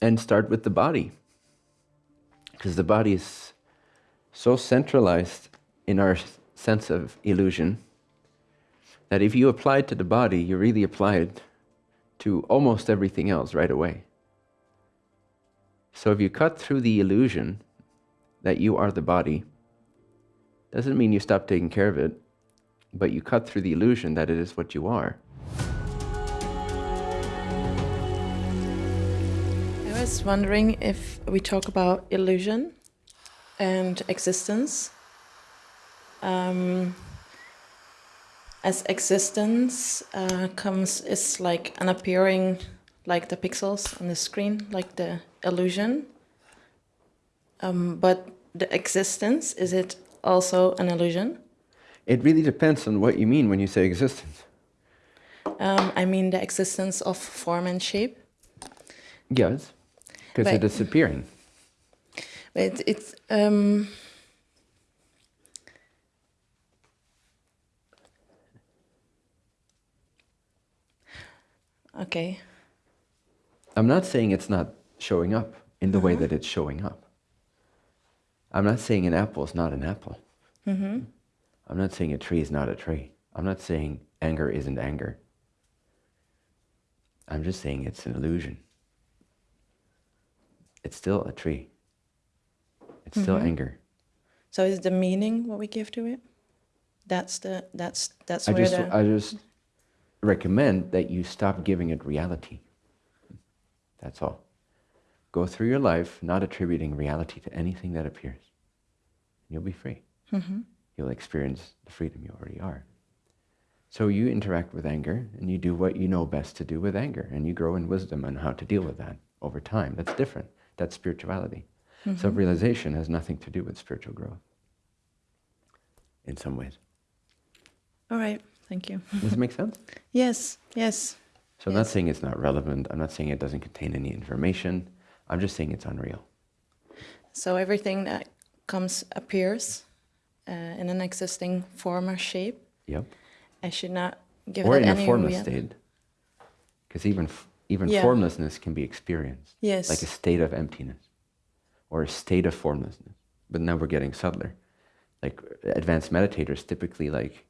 and start with the body. Because the body is so centralized in our sense of illusion that if you apply it to the body, you really apply it to almost everything else right away. So if you cut through the illusion that you are the body, doesn't mean you stop taking care of it, but you cut through the illusion that it is what you are. Was wondering if we talk about illusion and existence. Um, as existence uh, comes is like an appearing like the pixels on the screen like the illusion. Um, but the existence is it also an illusion? It really depends on what you mean when you say existence. Um, i mean the existence of form and shape. Yes because it is appearing but it's um, Okay. I'm not saying it's not showing up in the uh -huh. way uh-huh. that it's showing up. I'm not saying an apple is not an apple. Mm -hmm. I'm not saying a tree is not a tree. I'm not saying anger isn't anger. I'm just saying it's an illusion. It's still a tree. It's still mm -hmm. anger. So is the meaning what we give to it? That's the that's that's I where just the I just recommend that you stop giving it reality. That's all. Go through your life not attributing reality to anything that appears. You'll be free. Mm -hmm. You'll experience the freedom you already are. So you interact with anger and you do what you know best to do with anger and you grow in wisdom on how to deal with that over time. That's different. That's spirituality. Mm -hmm. Self-realization has nothing to do with spiritual growth in some ways. All right. Thank you. Does it make sense? yes, yes. So I'm not saying it's not relevant. I'm not saying it doesn't contain any information. I'm just saying it's unreal. So everything that comes appears uh, in an existing form or shape. Yep. I should not give or it in a formless state. Because even even yeah. formlessness can be experienced. Yes. Like a state of emptiness, or a state of formlessness. But now we're getting subtler. Like advanced meditators typically like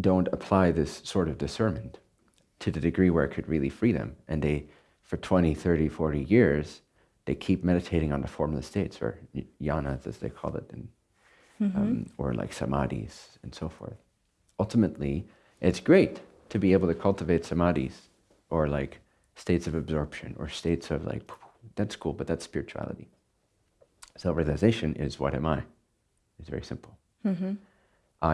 don't apply this sort of discernment to the degree where it could really free them. And they, for 20, 30, 40 years, they keep meditating on the formless states, or jhanas as they call it, and, mm -hmm. um, or like samadhis and so forth. Ultimately, it's great to be able to cultivate samadhis or like states of absorption or states of like, that's cool, but that's spirituality. Self-realization is what am I? It's very simple. Mm -hmm.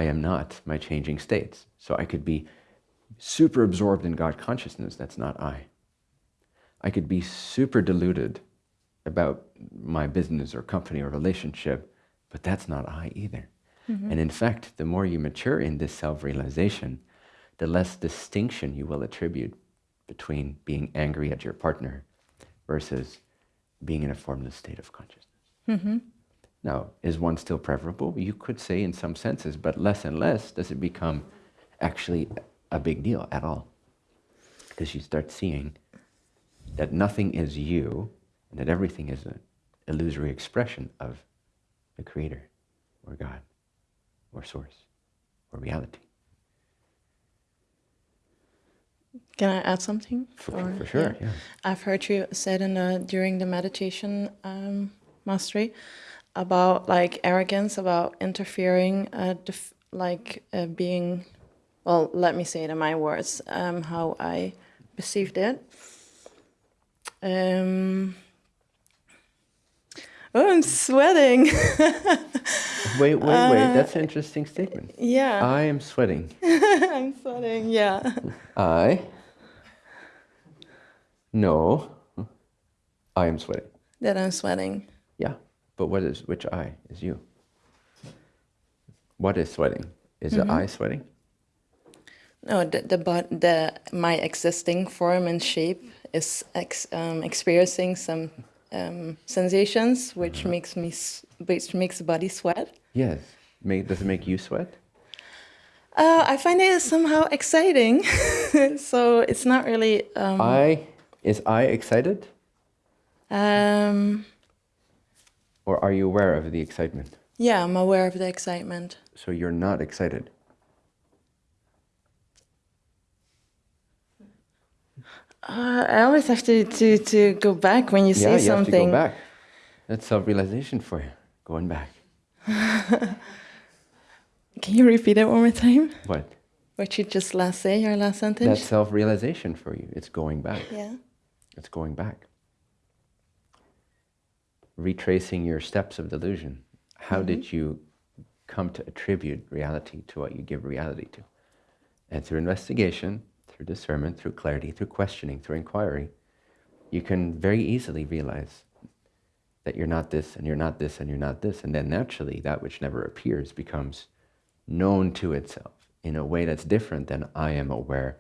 I am not my changing states. So I could be super absorbed in God consciousness, that's not I. I could be super deluded about my business or company or relationship, but that's not I either. Mm -hmm. And in fact, the more you mature in this self-realization, the less distinction you will attribute between being angry at your partner versus being in a formless state of consciousness. Mm -hmm. Now, is one still preferable? You could say in some senses, but less and less does it become actually a big deal at all. Because you start seeing that nothing is you and that everything is an illusory expression of the Creator or God or Source or reality. Can I add something? For, or, for sure, yeah. yeah. I've heard you said in the, during the meditation um, mastery about like arrogance, about interfering, uh, like uh, being, well, let me say it in my words, um, how I perceived it. Um, oh, I'm sweating. wait, wait, wait. Uh, That's an interesting statement. Yeah. I am sweating. I'm sweating, yeah. I? No. I am sweating. That I'm sweating. Yeah. But what is, which I is you? What is sweating? Is mm -hmm. the mm-hmm. I sweating? No, the, the, the, my existing form and shape is ex, um, experiencing some um, sensations which uh -huh. makes me, which makes the body sweat. Yes. Make, does it make you sweat? Uh, I find it somehow exciting. so it's not really... Um, I, is I excited? Um, Or are you aware of the excitement? yeah, I'm aware of the excitement. So you're not excited. Uh, I always have to, to, to go back when you yeah, say you have to something. go back. That's self-realization for you. Going back. Can you repeat it one more time? What? What you just last say, your last sentence? That's self-realization for you. It's going back. yeah. It's going back. Retracing your steps of delusion. How mm-hmm. did you come to attribute reality to what you give reality to? And through investigation, through discernment, through clarity, through questioning, through inquiry, you can very easily realize that you're not this and you're not this and you're not this. And then naturally, that which never appears becomes known to itself in a way that's different than I am aware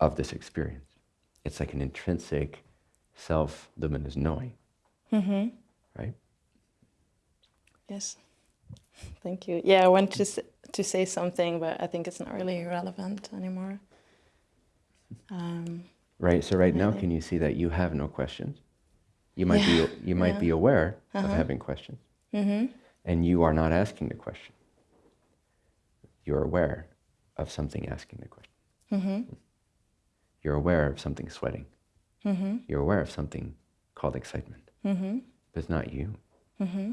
of this experience. It's like an intrinsic self-luminous knowing, Mm-hmm. right? Yes. Thank you. Yeah, I want to s- to say something, but I think it's not really relevant anymore. Um, Right. So right now, can you see that you have no questions? You might Yeah, be you might yeah. be aware of Uh-huh. having questions, mm-hmm. and you are not asking the question. You're aware of something asking the question. Mm-hmm. You're aware of something sweating. Mm-hmm. You're aware of something called excitement, Mm-hmm. but it's not you. Mm-hmm.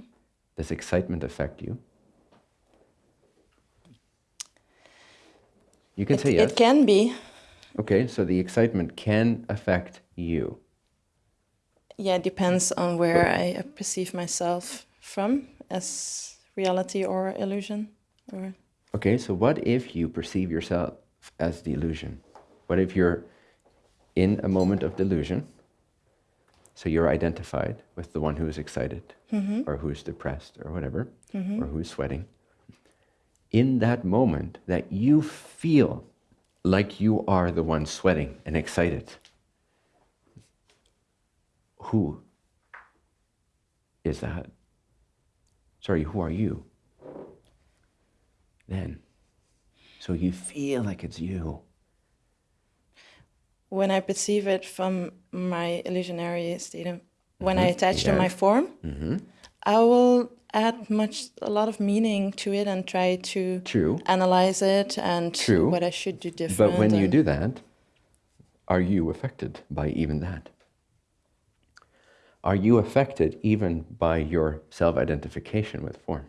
Does excitement affect you? You can It, say yes. it can be. Okay, so the excitement can affect you. Yeah, it depends on where I perceive myself from as reality or illusion. Or Okay, so what if you perceive yourself as the illusion? What if you're in a moment of delusion? So you're identified with the one who is excited, Mhm. or who's depressed, or whatever, Mhm. or who's sweating. In that moment that you feel like you are the one sweating and excited, who is that? Sorry, who are you? Then. So you feel like it's you. When I perceive it from my illusionary state, of, when I Mhm. attach to my form, hmm I will add much, a lot of meaning to it and try to True. analyze it and True. what I should do different. But when you do that, are you affected by even that? Are you affected even by your self identification with form?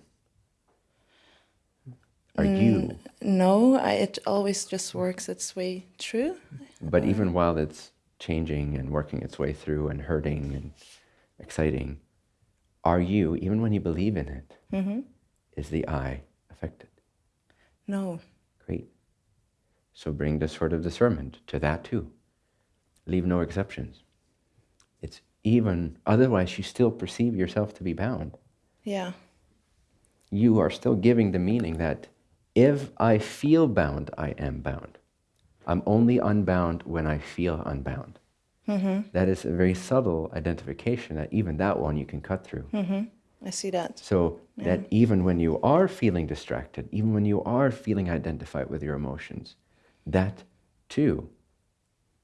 Are you? No, I, it always just works its way through. But even while it's changing and working its way through and hurting and exciting, are you, even when you believe in it, hmm is the I affected? No. Great. So bring the sort of discernment to that too. Leave no exceptions. It's even, otherwise, you still perceive yourself to be bound. Yeah. You are still giving the meaning that if I feel bound, I am bound. I'm only unbound when I feel unbound. hmm That is a very subtle identification that even that one you can cut through. hmm I see that. So that even when you are feeling distracted, even when you are feeling identified with your emotions, that too,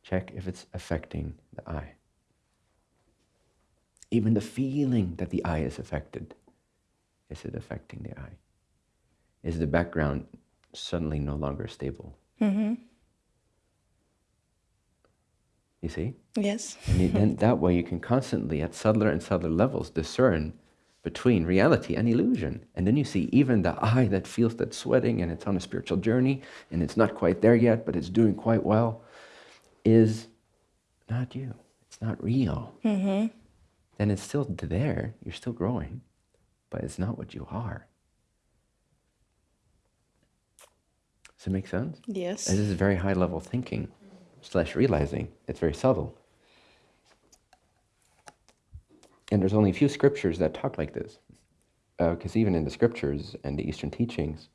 check if it's affecting the I. Even the feeling that the I is affected, is it affecting the I? Is the background suddenly no longer stable? hmm You see? Yes. And then that way you can constantly, at subtler and subtler levels, discern between reality and illusion. And then you see even the I that feels that sweating and it's on a spiritual journey and it's not quite there yet, but it's doing quite well, is not you. It's not real. hmm Then it's still there. You're still growing, but it's not what you are. Does it make sense? Yes. This is very high level thinking slash realizing. It's very subtle. And there's only a few scriptures that talk like this. Uh, because even in the scriptures and the Eastern teachings,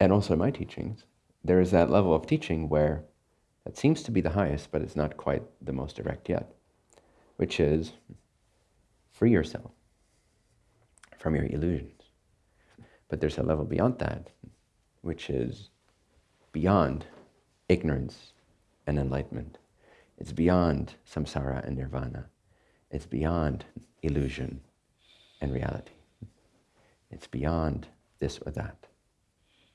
and also my teachings, there is that level of teaching where that seems to be the highest, but it's not quite the most direct yet, which is free yourself from your illusions. But there's a level beyond that, which is beyond ignorance and enlightenment. It's beyond samsara and nirvana. It's beyond illusion and reality. It's beyond this or that.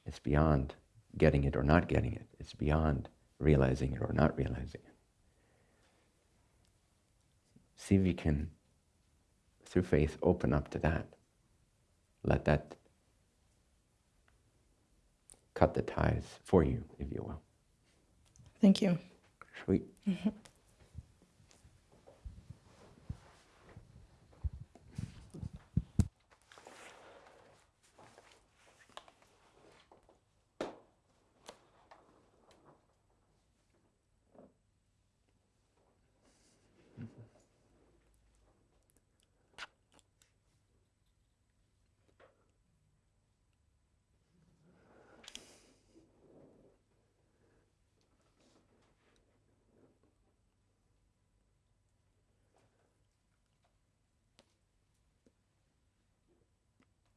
It's beyond getting it or not getting it. It's beyond realizing it or not realizing it. See if you can, through faith, open up to that. Let that cut the ties for you, if you will. Thank you. Sweet.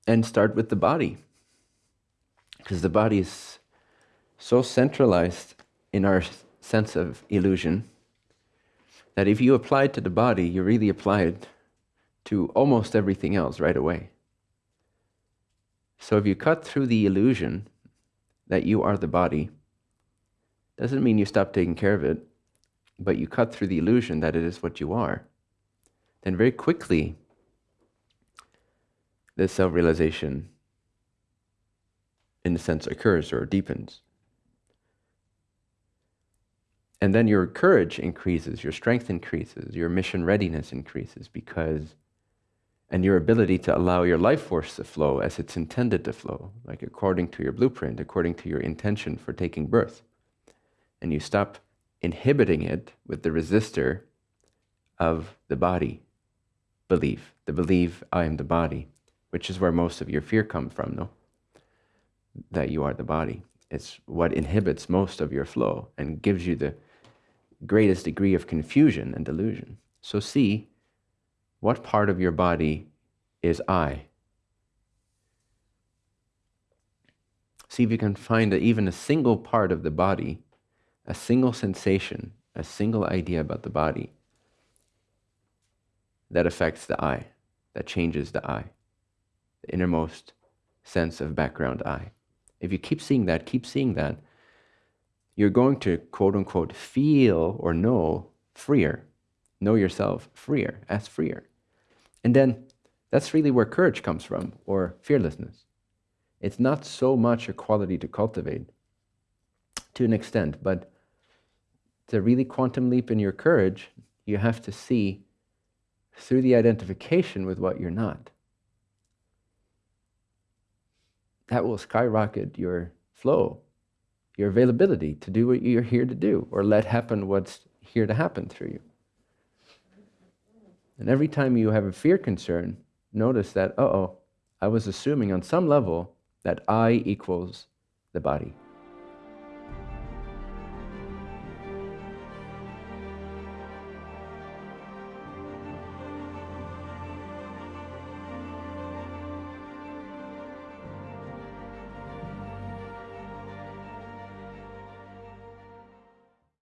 and start with the body. Because the body is so centralized in our sense of illusion that if you apply it to the body, you really apply it to almost everything else right away. So if you cut through the illusion that you are the body, doesn't mean you stop taking care of it, but you cut through the illusion that it is what you are, then very quickly this self realization, in a sense, occurs or deepens. And then your courage increases, your strength increases, your mission readiness increases because, and your ability to allow your life force to flow as it's intended to flow, like according to your blueprint, according to your intention for taking birth. And you stop inhibiting it with the resistor of the body belief, the belief, I am the body which is where most of your fear comes from, no? That you are the body. It's what inhibits most of your flow and gives you the greatest degree of confusion and delusion. So see what part of your body is I. See if you can find even a single part of the body, a single sensation, a single idea about the body that affects the I, that changes the I the innermost sense of background I. If you keep seeing that, keep seeing that, you're going to quote unquote feel or know freer, know yourself freer, as freer. And then that's really where courage comes from, or fearlessness. It's not so much a quality to cultivate to an extent, but to really quantum leap in your courage, you have to see through the identification with what you're not. That will skyrocket your flow, your availability to do what you're here to do, or let happen what's here to happen through you. And every time you have a fear concern, notice that, uh oh, I was assuming on some level that I equals the body.